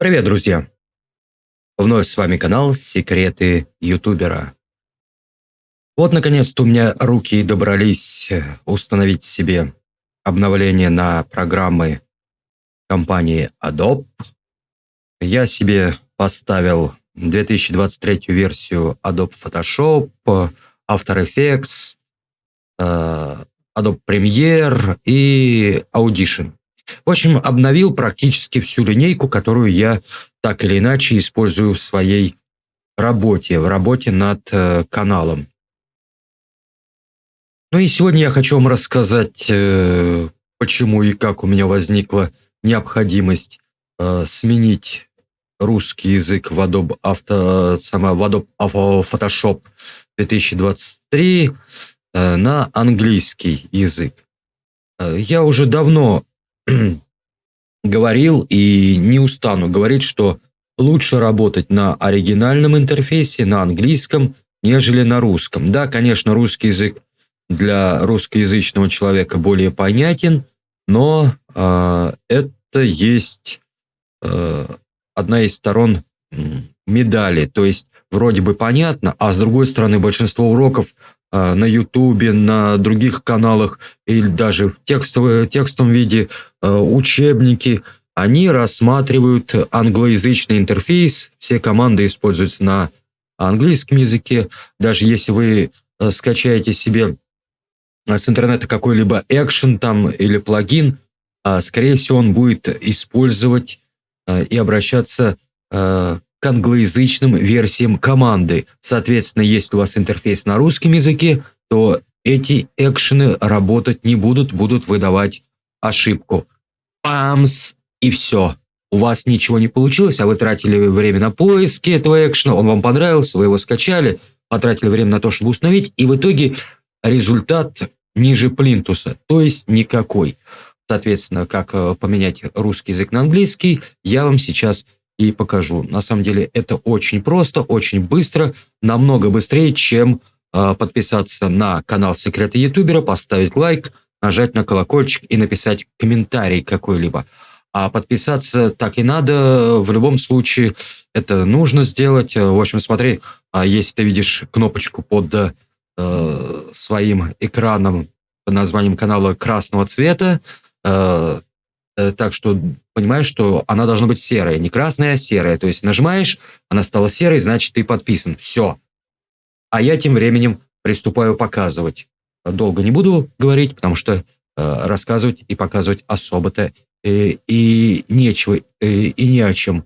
Привет, друзья! Вновь с вами канал «Секреты ютубера». Вот, наконец-то, у меня руки добрались э, установить себе обновление на программы компании Adobe. Я себе поставил 2023 версию Adobe Photoshop, After Effects, э, Adobe Premiere и Audition. В общем, обновил практически всю линейку, которую я так или иначе использую в своей работе, в работе над э, каналом. Ну и сегодня я хочу вам рассказать, э, почему и как у меня возникла необходимость э, сменить русский язык в Adobe, Auto, сама, в Adobe Photoshop 2023 э, на английский язык. Э, я уже давно говорил и не устану говорить, что лучше работать на оригинальном интерфейсе, на английском, нежели на русском. Да, конечно, русский язык для русскоязычного человека более понятен, но э, это есть э, одна из сторон медали. То есть вроде бы понятно, а с другой стороны большинство уроков на Ютубе, на других каналах или даже в текстовом, текстовом виде, э, учебники, они рассматривают англоязычный интерфейс, все команды используются на английском языке. Даже если вы э, скачаете себе с интернета какой-либо экшен там или плагин, скорее всего, он будет использовать и обращаться англоязычным версиям команды. Соответственно, если у вас интерфейс на русском языке, то эти экшены работать не будут, будут выдавать ошибку. Памс, и все. У вас ничего не получилось, а вы тратили время на поиски этого экшена, он вам понравился, вы его скачали, потратили время на то, чтобы установить, и в итоге результат ниже плинтуса, то есть никакой. Соответственно, как э, поменять русский язык на английский, я вам сейчас и покажу. На самом деле это очень просто, очень быстро, намного быстрее, чем э, подписаться на канал Секреты Ютубера, поставить лайк, нажать на колокольчик и написать комментарий какой-либо. А подписаться так и надо, в любом случае это нужно сделать. В общем, смотри, а если ты видишь кнопочку под э, своим экраном под названием канала красного цвета, Э, так что понимаешь, что она должна быть серая, не красная, а серая. То есть нажимаешь, она стала серой, значит ты подписан. Все. А я тем временем приступаю показывать. Долго не буду говорить, потому что э, рассказывать и показывать особо-то э, и нечего, э, и не о чем.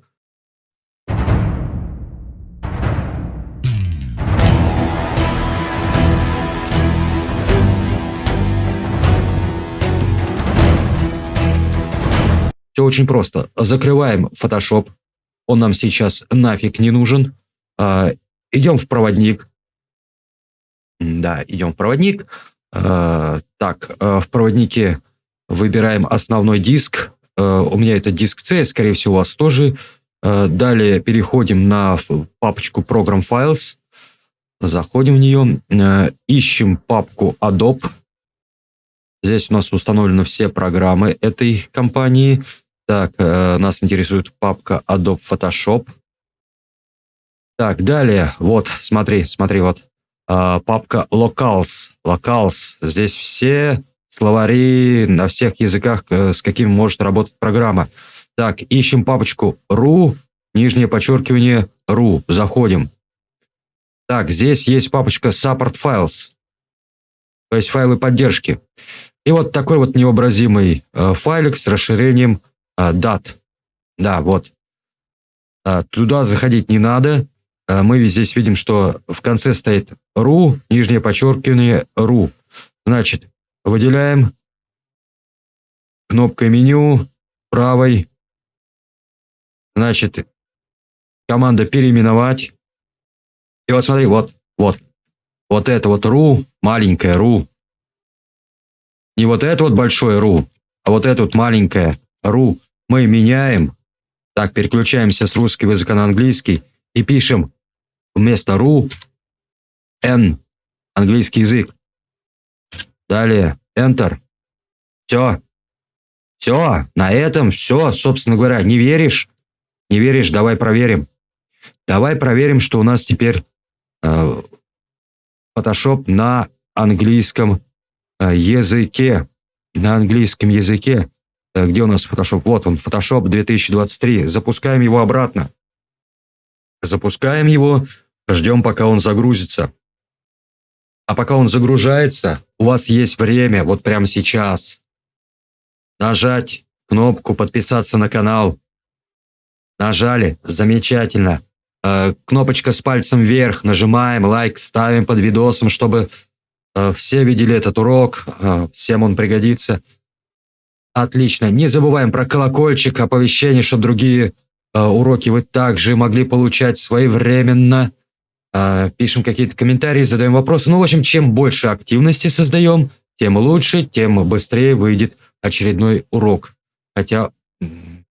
Все очень просто. Закрываем Photoshop. Он нам сейчас нафиг не нужен. А, идем в проводник. Да, идем в проводник. А, так, а, в проводнике выбираем основной диск. У меня это диск C, скорее всего, у вас тоже. Далее переходим на папочку Program Files. Заходим в нее. Ищем папку Adobe. Здесь у нас установлены все программы этой компании. Так, э, нас интересует папка Adobe Photoshop. Так, далее, вот, смотри, смотри, вот, э, папка Locals. Locals. Здесь все словари на всех языках, э, с какими может работать программа. Так, ищем папочку ru, нижнее подчеркивание ru. Заходим. Так, здесь есть папочка Support Files, то есть файлы поддержки. И вот такой вот невообразимый э, файлик с расширением а, дат. Да, вот. А, туда заходить не надо. А, мы здесь видим, что в конце стоит ru, нижнее подчеркивание ru. Значит, выделяем кнопкой меню правой. Значит, команда переименовать. И вот смотри, вот, вот. Вот это вот ru, маленькое ru. Не вот это вот большое ru, а вот это вот маленькое ру мы меняем, так, переключаемся с русского языка на английский и пишем вместо ру n, английский язык. Далее, enter. Все. Все, на этом все, собственно говоря. Не веришь? Не веришь? Давай проверим. Давай проверим, что у нас теперь э, Photoshop на английском э, языке. На английском языке. Э, где у нас Photoshop? Вот он, Photoshop 2023. Запускаем его обратно. Запускаем его, ждем, пока он загрузится. А пока он загружается, у вас есть время, вот прямо сейчас, нажать кнопку «Подписаться на канал». Нажали, замечательно. Э, кнопочка с пальцем вверх, нажимаем, лайк ставим под видосом, чтобы э, все видели этот урок, всем он пригодится. Отлично. Не забываем про колокольчик, оповещение, чтобы другие э, уроки вы также могли получать своевременно. Э, пишем какие-то комментарии, задаем вопросы. Ну, в общем, чем больше активности создаем, тем лучше, тем быстрее выйдет очередной урок. Хотя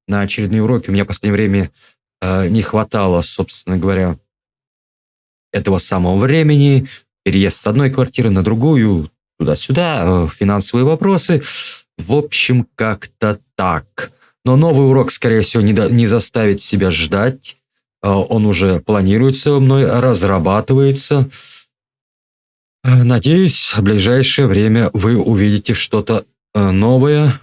на очередные уроки у меня в последнее время э, не хватало, собственно говоря, этого самого времени. Переезд с одной квартиры на другую, туда-сюда, э, финансовые вопросы. В общем, как-то так. Но новый урок, скорее всего, не, до, не заставит себя ждать. Э, он уже планируется мной, разрабатывается. Э, надеюсь, в ближайшее время вы увидите что-то э, новое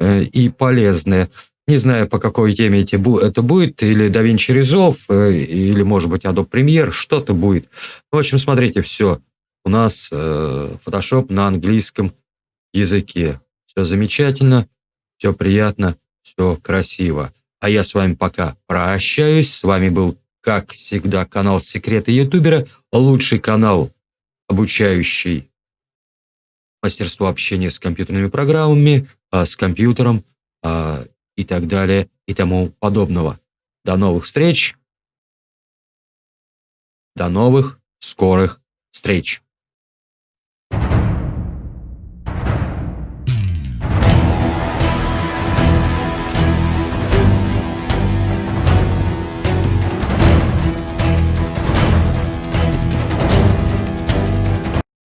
и полезное. Не знаю, по какой теме это будет, или DaVinci Resolve, или, может быть, Adobe Premiere, что-то будет. В общем, смотрите, все. У нас Photoshop на английском языке. Все замечательно, все приятно, все красиво. А я с вами пока прощаюсь. С вами был, как всегда, канал Секреты Ютубера. Лучший канал, обучающий мастерство общения с компьютерными программами, а, с компьютером а, и так далее и тому подобного. До новых встреч. До новых скорых встреч.